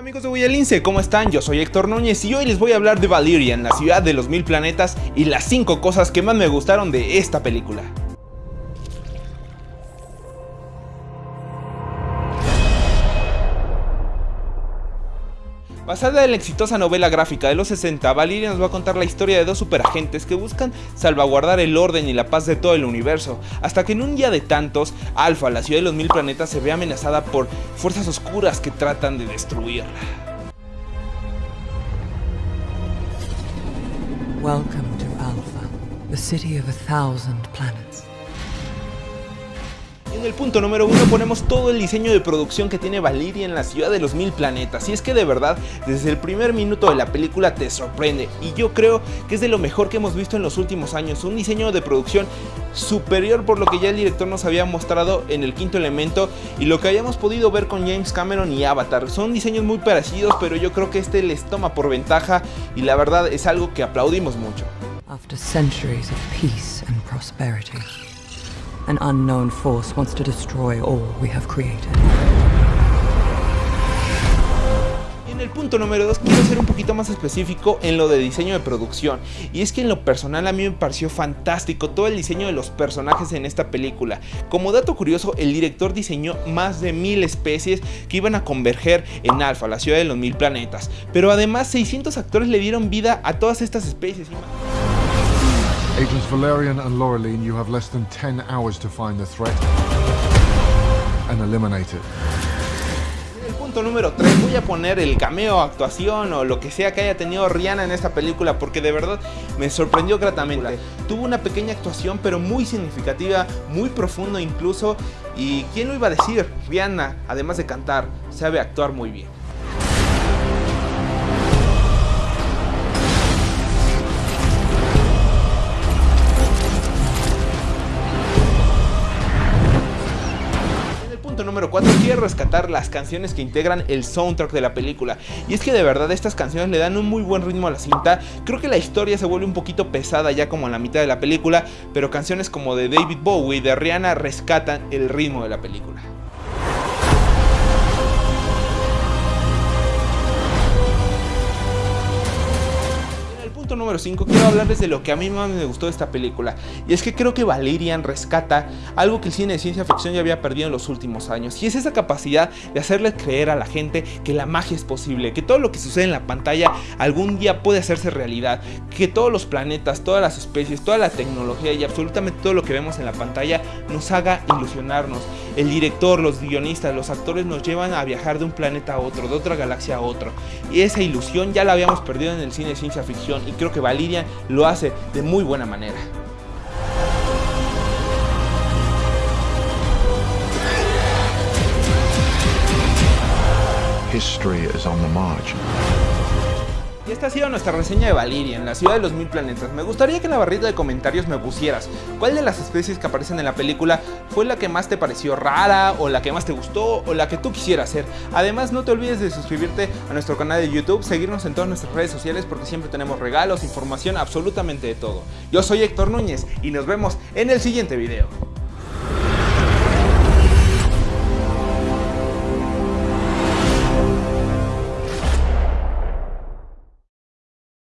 amigos de Guayalince, ¿cómo están? Yo soy Héctor Núñez y hoy les voy a hablar de Valerian, la ciudad de los mil planetas y las 5 cosas que más me gustaron de esta película. Basada en la exitosa novela gráfica de los 60, Valeria nos va a contar la historia de dos superagentes que buscan salvaguardar el orden y la paz de todo el universo, hasta que en un día de tantos, Alpha, la ciudad de los mil planetas, se ve amenazada por fuerzas oscuras que tratan de destruirla. Welcome to Alpha, the city of a thousand planets. En el punto número uno ponemos todo el diseño de producción que tiene Valeria en la ciudad de los mil planetas y es que de verdad desde el primer minuto de la película te sorprende y yo creo que es de lo mejor que hemos visto en los últimos años, un diseño de producción superior por lo que ya el director nos había mostrado en el quinto elemento y lo que habíamos podido ver con James Cameron y Avatar, son diseños muy parecidos pero yo creo que este les toma por ventaja y la verdad es algo que aplaudimos mucho. After centuries of peace and prosperity. An unknown force wants to destroy all we have created. En el punto número 2 quiero ser un poquito más específico en lo de diseño de producción y es que en lo personal a mí me pareció fantástico todo el diseño de los personajes en esta película. Como dato curioso el director diseñó más de mil especies que iban a converger en Alpha, la ciudad de los mil planetas, pero además 600 actores le dieron vida a todas estas especies. Agents Valerian and Laureline, you have less than 10 hours to find the threat and eliminate it. En el punto número 3 voy a poner el cameo, actuación o lo que sea que haya tenido Rihanna en esta película porque de verdad me sorprendió gratamente. Tuvo una pequeña actuación pero muy significativa, muy profunda incluso y quién lo iba a decir, Rihanna además de cantar sabe actuar muy bien. Número 4 quiero rescatar las canciones que integran el soundtrack de la película y es que de verdad estas canciones le dan un muy buen ritmo a la cinta, creo que la historia se vuelve un poquito pesada ya como a la mitad de la película, pero canciones como de David Bowie y de Rihanna rescatan el ritmo de la película. Número 5 quiero hablarles de lo que a mí más me gustó de esta película y es que creo que Valerian rescata algo que el cine de ciencia ficción ya había perdido en los últimos años y es esa capacidad de hacerle creer a la gente que la magia es posible, que todo lo que sucede en la pantalla algún día puede hacerse realidad, que todos los planetas, todas las especies, toda la tecnología y absolutamente todo lo que vemos en la pantalla nos haga ilusionarnos. El director, los guionistas, los actores nos llevan a viajar de un planeta a otro, de otra galaxia a otro y esa ilusión ya la habíamos perdido en el cine de ciencia ficción y creo que Valerian lo hace de muy buena manera. History is on the march. Y esta ha sido nuestra reseña de Valiria en la ciudad de los mil planetas. Me gustaría que en la barrita de comentarios me pusieras cuál de las especies que aparecen en la película fue la que más te pareció rara, o la que más te gustó, o la que tú quisieras hacer. Además, no te olvides de suscribirte a nuestro canal de YouTube, seguirnos en todas nuestras redes sociales porque siempre tenemos regalos, información, absolutamente de todo. Yo soy Héctor Núñez y nos vemos en el siguiente video.